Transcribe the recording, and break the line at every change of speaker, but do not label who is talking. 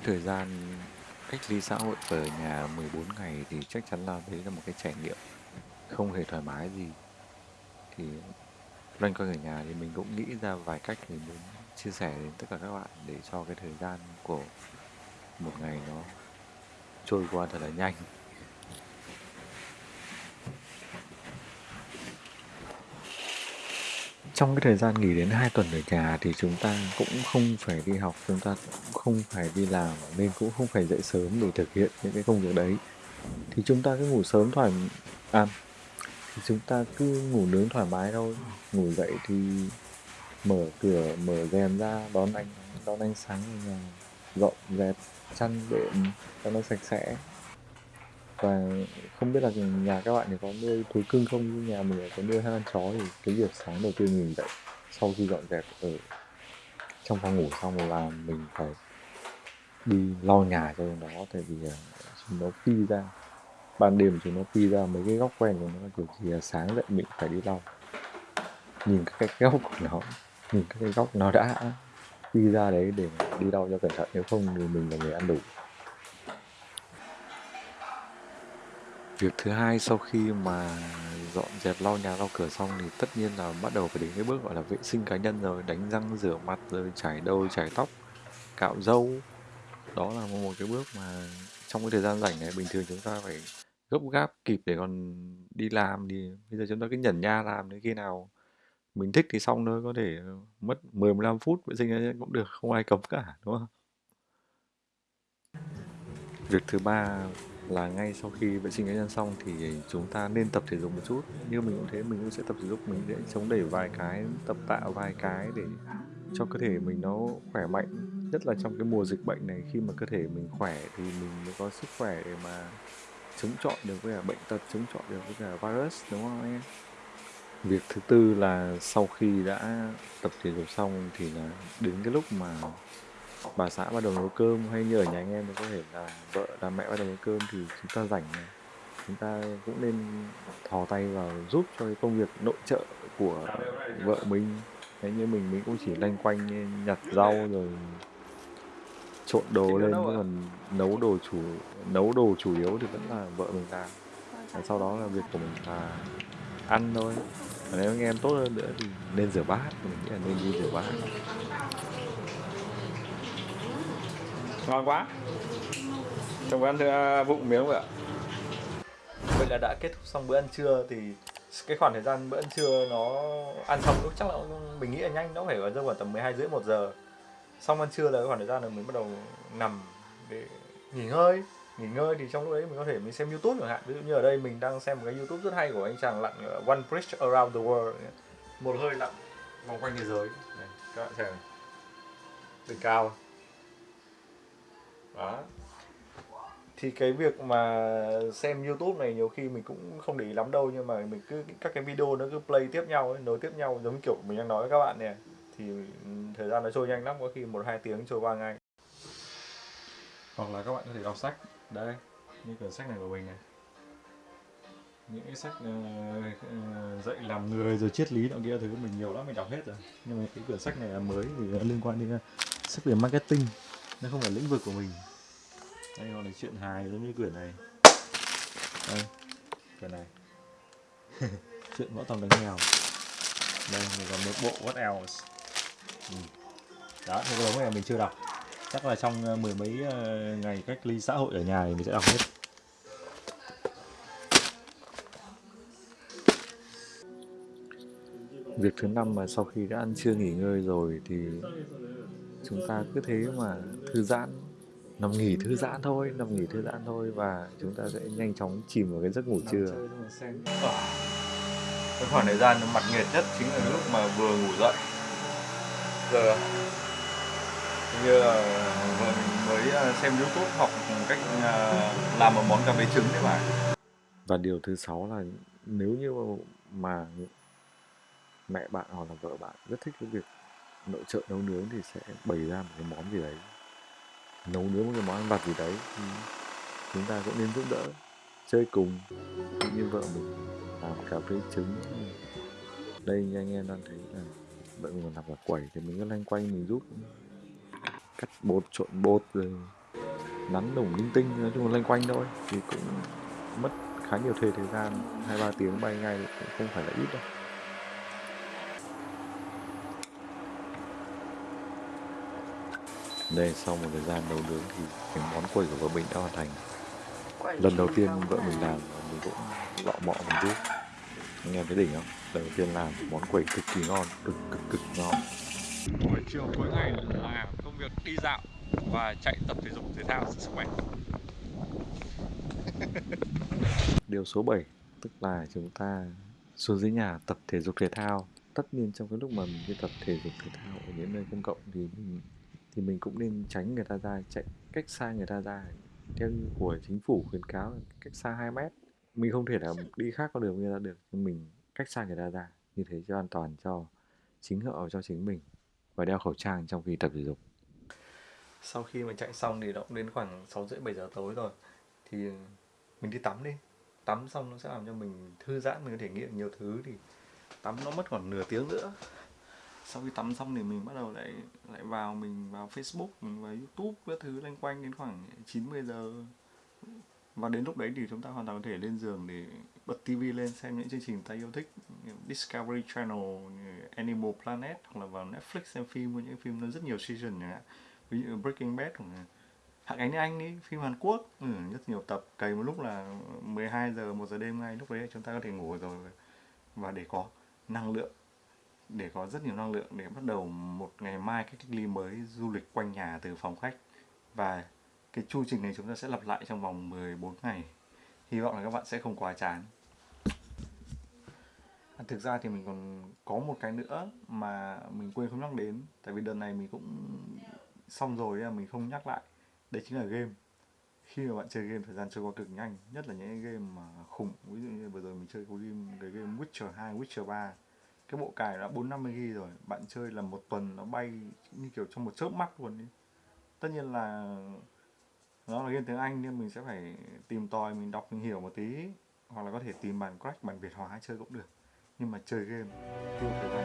thời gian cách ly xã hội ở nhà 14 ngày thì chắc chắn là đấy là một cái trải nghiệm không hề thoải mái gì. Thì loanh quanh ở nhà thì mình cũng nghĩ ra vài cách để muốn chia sẻ đến tất cả các bạn để cho cái thời gian của một ngày nó trôi qua thật là nhanh. Trong cái thời gian nghỉ đến 2 tuần ở nhà thì chúng ta cũng không phải đi học, chúng ta cũng không phải đi làm, nên cũng không phải dậy sớm để thực hiện những cái công việc đấy. Thì chúng ta cứ ngủ sớm thoải à thì chúng ta cứ ngủ nướng thoải mái thôi. Ngủ dậy thì mở cửa, mở rèm ra, đón ánh đón ánh sáng ở nhà, dọn dẹp chăn đệm cho nó sạch sẽ và không biết là nhà các bạn thì có nuôi thú cưng không? Như nhà mình có nuôi hai con chó thì cái việc sáng đầu tiên mình dậy, sau khi dọn dẹp ở trong phòng ngủ xong là mình phải đi lau nhà cho nó, tại vì chúng nó phi ra, ban đêm chúng nó phi ra mấy cái góc quen của nó, kiểu gì sáng dậy mình phải đi lau. Nhìn các cái góc của nó, nhìn các cái góc nó đã phi ra đấy để đi lau cho cẩn thận, nếu không thì mình là người ăn đủ. Việc thứ hai sau khi mà dọn dẹp lau nhà lau cửa xong thì tất nhiên là bắt đầu phải đến cái bước gọi là vệ sinh cá nhân rồi, đánh răng, rửa mặt rồi chải đầu, chải tóc, cạo râu. Đó là một cái bước mà trong cái thời gian rảnh này bình thường chúng ta phải gấp gáp kịp để còn đi làm thì bây giờ chúng ta cứ nhẩn nha làm đến khi nào mình thích thì xong thôi, có thể mất 10 15 phút vệ sinh cũng được, không ai cấm cả, đúng không? Việc thứ ba là ngay sau khi vệ sinh cá nhân xong thì chúng ta nên tập thể dục một chút. Như mình cũng thế, mình cũng sẽ tập thể dục, mình sẽ chống đẩy vài cái, tập tạ vài cái để cho cơ thể mình nó khỏe mạnh. Nhất là trong cái mùa dịch bệnh này, khi mà cơ thể mình khỏe thì mình mới có sức khỏe để mà chống chọi được với cả bệnh tật, chống chọi được với cả virus, đúng không anh em? Việc thứ tư là sau khi đã tập thể dục xong thì là đến cái lúc mà bà xã bắt đầu nấu cơm hay như ở nhà anh em có thể là vợ là mẹ bắt đầu nấu cơm thì chúng ta rảnh chúng ta cũng nên thò tay vào giúp cho cái công việc nội trợ của vợ mình. Thế như mình mình cũng chỉ lanh quanh nhặt rau rồi trộn đồ lên chứ còn nấu đồ chủ nấu đồ chủ yếu thì vẫn là vợ mình làm. Và sau đó là việc của mình là ăn thôi. Và nếu anh em tốt hơn nữa thì nên rửa bát mình nghĩ là nên đi rửa bát
ngon quá. Chồng ăn thưa vụng miếng vậy ạ.
Vậy là đã kết thúc xong bữa ăn trưa thì cái khoảng thời gian bữa ăn trưa nó ăn xong lúc chắc là mình nghĩ là nhanh nó phải ở rơi vào tầm 12 rưỡi một giờ. Xong ăn trưa là cái khoảng thời gian là mình bắt đầu nằm để nghỉ ngơi. Nghỉ ngơi thì trong lúc đấy mình có thể mình xem youtube chẳng hạn. Ví dụ như ở đây mình đang xem một cái youtube rất hay của anh chàng lặn one bridge around the world. Một hơi lặn vòng quanh thế giới. Này, các bạn xem đỉnh cao đó. Thì cái việc mà xem YouTube này nhiều khi mình cũng không để ý lắm đâu nhưng mà mình cứ các cái video nó cứ play tiếp nhau ấy, nối tiếp nhau giống kiểu mình đang nói với các bạn nè. Thì ừ, thời gian nó trôi nhanh lắm có khi một hai tiếng trôi qua ngay. Hoặc là các bạn có thể đọc sách. Đây như quyển sách này của mình này. Những cái sách uh, dạy làm người rồi triết lý nọ kia thứ mình nhiều lắm mình đọc hết rồi. Nhưng mà cái quyển sách này là mới thì liên quan đến ờ, sách về marketing. Nó không phải lĩnh vực của mình đây còn là chuyện hài giống như quyển này. Đây, quyển này. Chuyện võ tòng đánh mèo. Đây, mình còn một bộ what else. Ừ. đó thì cái đống này mình chưa đọc. Chắc là trong ờ, mười mấy ờ, ngày cách ly xã hội ở nhà thì mình sẽ đọc hết.
Việc thứ năm mà sau khi đã ăn trưa nghỉ ngơi rồi thì chúng ta cứ thế mà thư giãn nằm nghỉ thư giãn thôi nằm nghỉ thư giãn thôi và chúng ta sẽ nhanh chóng chìm vào cái giấc ngủ trưa.
cái khoảng thời gian mặt nghiệt nhất chính là lúc mà vừa ngủ dậy. Giờ như là vừa mình mới à, xem youtube học cách à, làm một món cà phê trứng đấy bạn
và điều thứ sáu là nếu như mà mẹ bạn hoặc là vợ bạn rất thích cái việc nội trợ nấu nướng thì sẽ bày ra một cái món gì đấy nấu nướng một cái món ăn vặt gì đấy. Thì chúng ta cũng nên giúp đỡ chơi cùng như vợ mình làm cà phê trứng. Đây như anh em đang thấy là vợ mình còn làm cả quẩy thì mình cứ loanh quanh mình giúp. Cắt bột trộn bột rồi nắn nủng linh tinh nói chung là loanh quanh thôi. Thì cũng mất khá nhiều thời thời gian hai ba tiếng bay ngay cũng không phải là ít đâu đây sau một thời gian nấu nướng thì cái món quẩy của vợ mình đã hoàn thành. Lần đầu tiên vợ mình làm và mình cũng lọ mọ một chút. Anh em thấy đỉnh không? Lần đầu tiên làm món quẩy cực kỳ ngon cực cực cực ngon.
Buổi chiều cuối ngày là công việc đi dạo và chạy tập thể dục thể thao sức khỏe.
Điều số 7 tức là chúng ta xuống dưới nhà tập thể dục thể thao. Tất nhiên trong cái lúc mà mình đi tập thể dục thể thao ở những nơi công cộng thì mình thì mình cũng nên tránh người ta ra chạy cách xa người ta ra. Theo như của chính phủ khuyến cáo là cách xa 2 mét. Mình không thể nào đi khác con đường người ta được nhưng mình cách xa người ta ra như thế cho an toàn cho chính họ cho chính mình và đeo khẩu trang trong khi tập thể dục.
Sau khi mà chạy xong thì nó cũng đến khoảng 6 rưỡi 7 giờ tối rồi thì mình đi tắm đi. Tắm xong nó sẽ làm cho mình thư giãn mình có thể nghiệm nhiều thứ thì tắm nó mất khoảng nửa tiếng nữa sau khi tắm xong thì mình bắt đầu lại lại vào mình vào Facebook mình vào YouTube các thứ loanh quanh đến khoảng 90 giờ. Và đến lúc đấy thì chúng ta hoàn toàn có thể lên giường để bật TV lên xem những chương trình ta yêu thích Discovery Channel, như Animal Planet hoặc là vào Netflix xem phim với những phim nó rất nhiều season chẳng hạn ví dụ Breaking Bad hoặc là Hạng Ánh Anh đi phim Hàn Quốc. Ừ, rất nhiều tập cày một lúc là 12 giờ 1 giờ đêm ngay lúc đấy chúng ta có thể ngủ rồi. Và để có năng lượng để có rất nhiều năng lượng để bắt đầu một ngày mai cái cách ly mới du lịch quanh nhà từ phòng khách. Và cái chu trình này chúng ta sẽ lặp lại trong vòng 14 ngày. Hy vọng là các bạn sẽ không quá chán. À, thực ra thì mình còn có một cái nữa mà mình quên không nhắc đến. Tại vì đợt này mình cũng xong rồi nên mình không nhắc lại. Đấy chính là game. Khi mà bạn chơi game thời gian trôi qua cực nhanh nhất là những game mà khủng. Ví dụ như vừa rồi mình chơi cái game cái game Witcher 2, Witcher 3 cái bộ cài đã 450 g rồi, bạn chơi là một tuần nó bay như kiểu trong một chớp mắt luôn đi tất nhiên là nó là game tiếng Anh nên mình sẽ phải tìm tòi, mình đọc, mình hiểu một tí, hoặc là có thể tìm bản crack, bản Việt hóa chơi cũng được. Nhưng mà chơi game tiêu thời gian